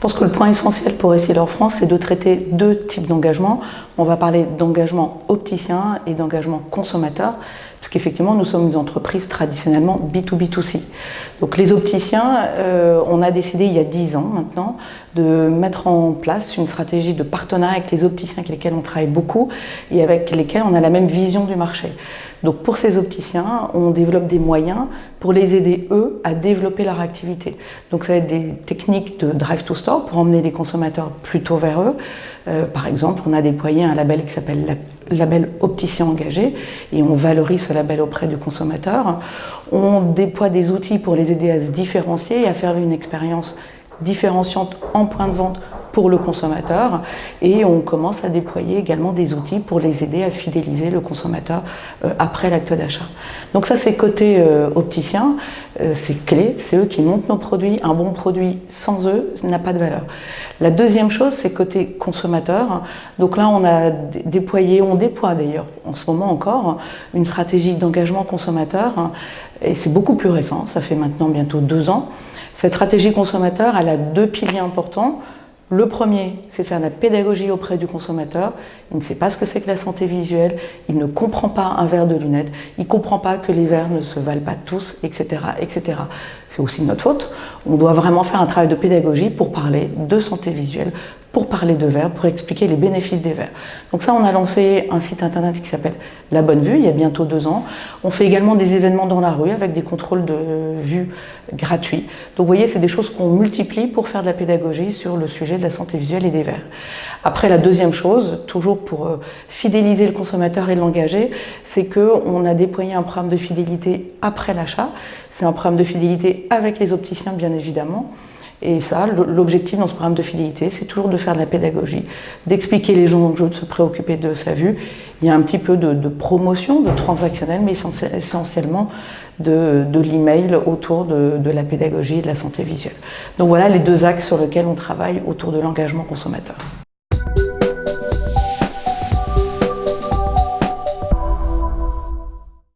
pense que le point essentiel pour Essilor France, c'est de traiter deux types d'engagement. On va parler d'engagement opticien et d'engagement consommateur, parce qu'effectivement, nous sommes une entreprise traditionnellement B2B2C. Donc les opticiens, euh, on a décidé il y a 10 ans maintenant de mettre en place une stratégie de partenariat avec les opticiens avec lesquels on travaille beaucoup et avec lesquels on a la même vision du marché. Donc pour ces opticiens, on développe des moyens pour les aider, eux, à développer leur activité. Donc ça va être des techniques de drive pour emmener les consommateurs plutôt vers eux. Euh, par exemple, on a déployé un label qui s'appelle label opticien engagé et on valorise ce label auprès du consommateur. On déploie des outils pour les aider à se différencier et à faire une expérience différenciante en point de vente pour le consommateur et on commence à déployer également des outils pour les aider à fidéliser le consommateur euh, après l'acte d'achat. Donc ça c'est côté euh, opticien, c'est clé, c'est eux qui montent nos produits, un bon produit sans eux n'a pas de valeur. La deuxième chose c'est côté consommateur, donc là on a déployé, on déploie d'ailleurs en ce moment encore une stratégie d'engagement consommateur et c'est beaucoup plus récent, ça fait maintenant bientôt deux ans. Cette stratégie consommateur, elle a deux piliers importants. Le premier, c'est faire de la pédagogie auprès du consommateur. Il ne sait pas ce que c'est que la santé visuelle, il ne comprend pas un verre de lunettes, il ne comprend pas que les verres ne se valent pas tous, etc. etc. C'est aussi notre faute. On doit vraiment faire un travail de pédagogie pour parler de santé visuelle, pour parler de verre, pour expliquer les bénéfices des verres. Donc ça, on a lancé un site internet qui s'appelle La Bonne Vue, il y a bientôt deux ans. On fait également des événements dans la rue avec des contrôles de vue gratuits. Donc vous voyez, c'est des choses qu'on multiplie pour faire de la pédagogie sur le sujet de la santé visuelle et des verres. Après, la deuxième chose, toujours pour euh, fidéliser le consommateur et l'engager, c'est qu'on a déployé un programme de fidélité après l'achat. C'est un programme de fidélité avec les opticiens, bien évidemment. Et ça, l'objectif dans ce programme de fidélité, c'est toujours de faire de la pédagogie, d'expliquer les gens jeu, de se préoccuper de sa vue. Il y a un petit peu de, promotion, de transactionnel, mais essentiellement de, l'email autour de, de la pédagogie et de la santé visuelle. Donc voilà les deux axes sur lesquels on travaille autour de l'engagement consommateur.